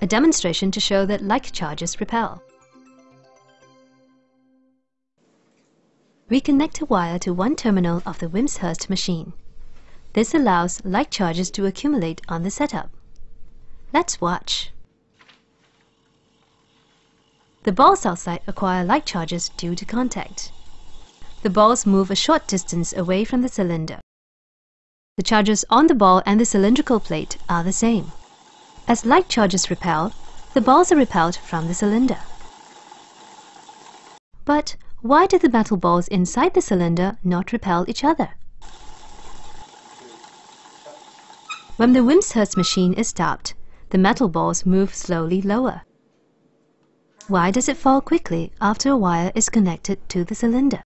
a demonstration to show that like charges repel. We connect a wire to one terminal of the Wimshurst machine. This allows like charges to accumulate on the setup. Let's watch. The balls outside acquire like charges due to contact. The balls move a short distance away from the cylinder. The charges on the ball and the cylindrical plate are the same. As like charges repel, the balls are repelled from the cylinder. But why do the metal balls inside the cylinder not repel each other? When the Wimshurst machine is stopped, the metal balls move slowly lower. Why does it fall quickly after a wire is connected to the cylinder?